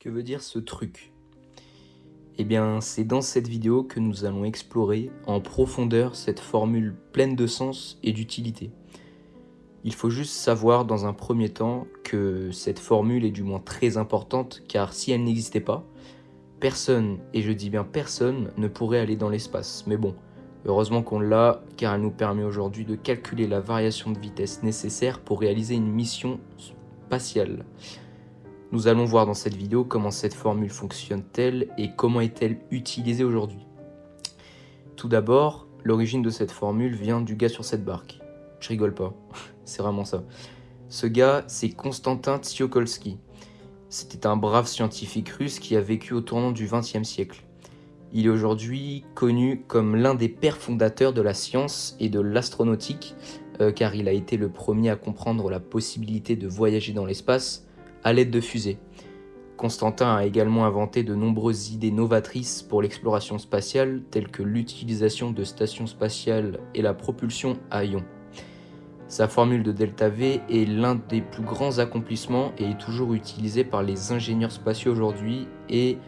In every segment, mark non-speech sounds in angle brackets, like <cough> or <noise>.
Que veut dire ce truc? Eh bien, c'est dans cette vidéo que nous allons explorer en profondeur cette formule pleine de sens et d'utilité. Il faut juste savoir dans un premier temps que cette formule est du moins très importante car si elle n'existait pas, personne, et je dis bien personne, ne pourrait aller dans l'espace. Mais bon, heureusement qu'on l'a car elle nous permet aujourd'hui de calculer la variation de vitesse nécessaire pour réaliser une mission spatiale. Nous allons voir dans cette vidéo comment cette formule fonctionne-t-elle et comment est-elle utilisée aujourd'hui. Tout d'abord, l'origine de cette formule vient du gars sur cette barque. Je rigole pas, <laughs> c'est vraiment ça. Ce gars, c'est Konstantin Tsiolkovsky. C'était un brave scientifique russe qui a vécu au tournant du XXe siècle. Il est aujourd'hui connu comme l'un des pères fondateurs de la science et de l'astronautique, euh, car il a été le premier à comprendre la possibilité de voyager dans l'espace à l'aide de fusées. Constantin a également inventé de nombreuses idées novatrices pour l'exploration spatiale, telles que l'utilisation de stations spatiales et la propulsion à ions. Sa formule de delta V est l'un des plus grands accomplissements et est toujours utilisé par les ingénieurs spatiaux aujourd'hui et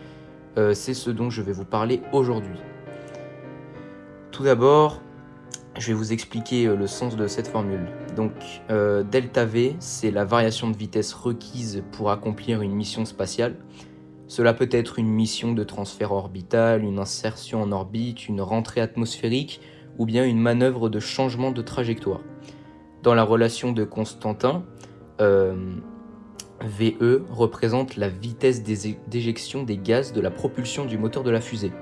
euh, c'est ce dont je vais vous parler aujourd'hui. Tout d'abord, je vais vous expliquer euh, le sens de cette formule. Donc, euh, delta V, c'est la variation de vitesse requise pour accomplir une mission spatiale. Cela peut être une mission de transfert orbital, une insertion en orbite, une rentrée atmosphérique ou bien une manœuvre de changement de trajectoire. Dans la relation de Constantin, euh, VE représente la vitesse d'éjection des gaz de la propulsion du moteur de la fusée.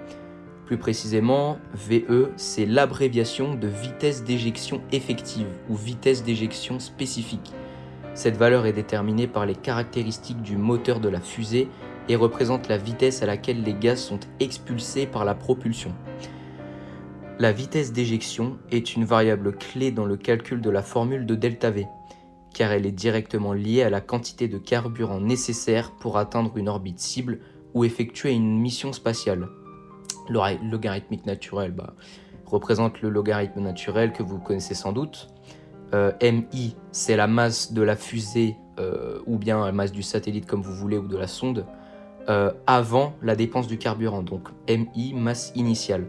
Plus précisément, VE, c'est l'abréviation de vitesse d'éjection effective ou vitesse d'éjection spécifique. Cette valeur est déterminée par les caractéristiques du moteur de la fusée et représente la vitesse à laquelle les gaz sont expulsés par la propulsion. La vitesse d'éjection est une variable clé dans le calcul de la formule de ΔV, car elle est directement liée à la quantité de carburant nécessaire pour atteindre une orbite cible ou effectuer une mission spatiale. Le logarithmique naturel bah, représente le logarithme naturel que vous connaissez sans doute. Euh, MI, c'est la masse de la fusée euh, ou bien la masse du satellite comme vous voulez ou de la sonde euh, avant la dépense du carburant. Donc MI, masse initiale.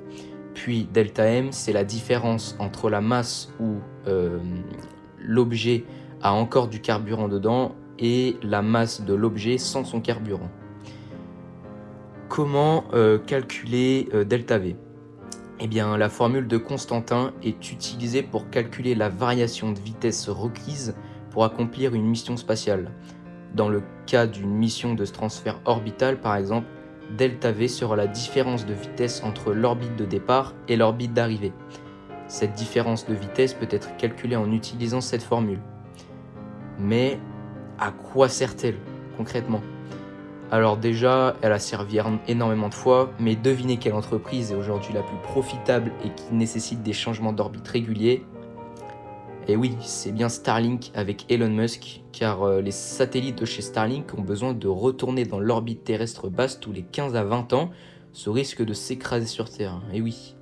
Puis delta M, c'est la différence entre la masse où l'objet a encore du carburant dedans et la masse de l'objet sans son carburant. Comment euh, calculer euh, delta V Eh bien, la formule de Constantin est utilisée pour calculer la variation de vitesse requise pour accomplir une mission spatiale. Dans le cas d'une mission de transfert orbital, par exemple, delta V sera la différence de vitesse entre l'orbite de départ et l'orbite d'arrivée. Cette différence de vitesse peut être calculée en utilisant cette formule. Mais à quoi sert-elle concrètement? Alors déjà, elle a servi énormément de fois, mais devinez quelle entreprise est aujourd'hui la plus profitable et qui nécessite des changements d'orbite réguliers Et oui, c'est bien Starlink avec Elon Musk, car euh, les satellites de chez Starlink ont besoin de retourner dans l'orbite terrestre basse tous les 15 à 20 ans, sous risque de s'écraser sur Terre. Et oui,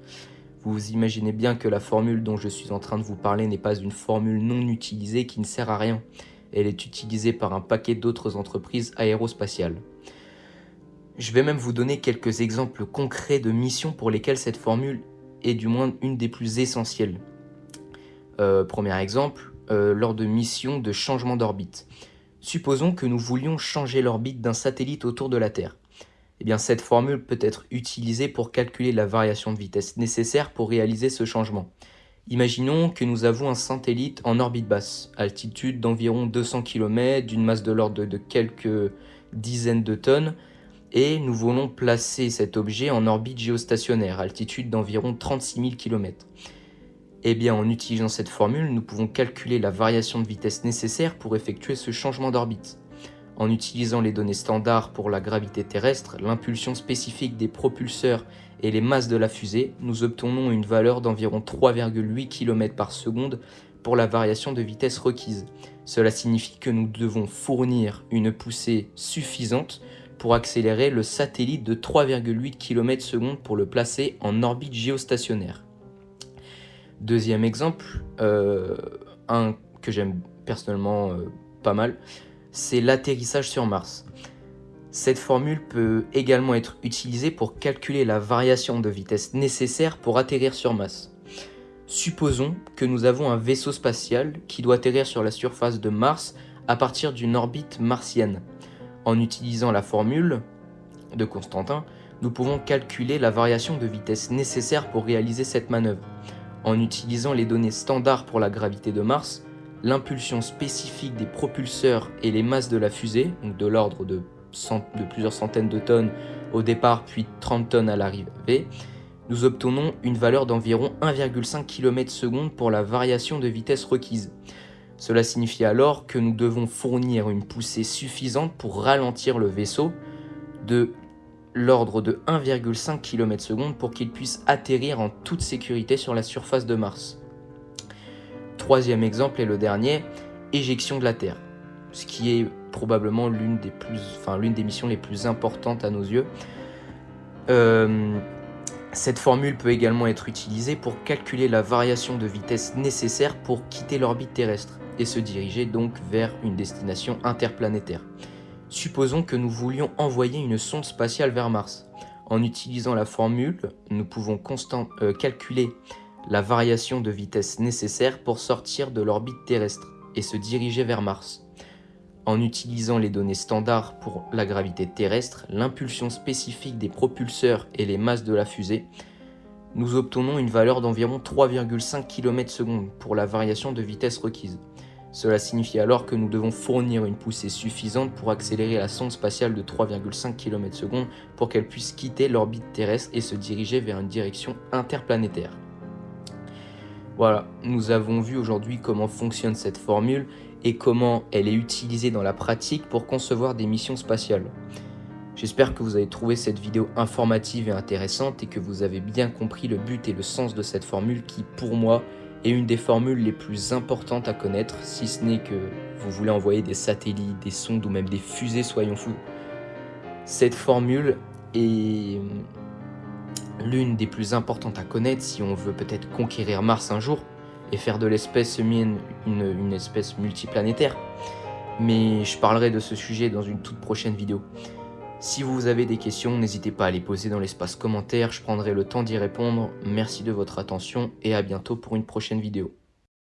vous imaginez bien que la formule dont je suis en train de vous parler n'est pas une formule non utilisée qui ne sert à rien. Elle est utilisée par un paquet d'autres entreprises aérospatiales. Je vais même vous donner quelques exemples concrets de missions pour lesquelles cette formule est du moins une des plus essentielles. Euh, premier exemple, euh, lors de missions de changement d'orbite. Supposons que nous voulions changer l'orbite d'un satellite autour de la Terre. Eh bien, cette formule peut être utilisée pour calculer la variation de vitesse nécessaire pour réaliser ce changement. Imaginons que nous avons un satellite en orbite basse, altitude d'environ 200 km, d'une masse de l'ordre de quelques dizaines de tonnes, et nous voulons placer cet objet en orbite géostationnaire, altitude d'environ 36 000 km. Eh bien, en utilisant cette formule, nous pouvons calculer la variation de vitesse nécessaire pour effectuer ce changement d'orbite. En utilisant les données standards pour la gravité terrestre, l'impulsion spécifique des propulseurs et les masses de la fusée, nous obtenons une valeur d'environ 3,8 km par seconde pour la variation de vitesse requise. Cela signifie que nous devons fournir une poussée suffisante pour accélérer le satellite de 3,8 km s pour le placer en orbite géostationnaire. Deuxième exemple, euh, un que j'aime personnellement euh, pas mal, c'est l'atterrissage sur Mars. Cette formule peut également être utilisée pour calculer la variation de vitesse nécessaire pour atterrir sur Mars. Supposons que nous avons un vaisseau spatial qui doit atterrir sur la surface de Mars à partir d'une orbite martienne. En utilisant la formule de Constantin, nous pouvons calculer la variation de vitesse nécessaire pour réaliser cette manœuvre. En utilisant les données standards pour la gravité de Mars, l'impulsion spécifique des propulseurs et les masses de la fusée, donc de l'ordre de, plusieurs centaines de tonnes au départ puis 30 tonnes à l'arrivée, nous obtenons une valeur d'environ 1,5 km s pour la variation de vitesse requise. Cela signifie alors que nous devons fournir une poussée suffisante pour ralentir le vaisseau de l'ordre de 1,5 km s pour qu'il puisse atterrir en toute sécurité sur la surface de Mars. Troisième exemple et le dernier, éjection de la Terre, ce qui est probablement l'une des, missions les plus importantes à nos yeux. Euh, cette formule peut également être utilisée pour calculer la variation de vitesse nécessaire pour quitter l'orbite terrestre et se diriger donc vers une destination interplanétaire. Supposons que nous voulions envoyer une sonde spatiale vers Mars. En utilisant la formule, nous pouvons constant, euh, calculer la variation de vitesse nécessaire pour sortir de l'orbite terrestre et se diriger vers Mars. En utilisant les données standards pour la gravité terrestre, l'impulsion spécifique des propulseurs et les masses de la fusée, nous obtenons une valeur d'environ 3,5 km s pour la variation de vitesse requise. Cela signifie alors que nous devons fournir une poussée suffisante pour accélérer la sonde spatiale de 3,5 km s pour qu'elle puisse quitter l'orbite terrestre et se diriger vers une direction interplanétaire. Voilà, nous avons vu aujourd'hui comment fonctionne cette formule et comment elle est utilisée dans la pratique pour concevoir des missions spatiales. J'espère que vous avez trouvé cette vidéo informative et intéressante et que vous avez bien compris le but et le sens de cette formule qui, pour moi, est une des formules les plus importantes à connaître, si ce n'est que vous voulez envoyer des satellites, des sondes ou même des fusées, soyons fous. Cette formule est l'une des plus importantes à connaître si on veut peut-être conquérir Mars un jour et faire de l'espèce humaine une, une espèce multiplanétaire. Mais je parlerai de ce sujet dans une toute prochaine vidéo. Si vous avez des questions, n'hésitez pas à les poser dans l'espace commentaire, je prendrai le temps d'y répondre. Merci de votre attention et à bientôt pour une prochaine vidéo.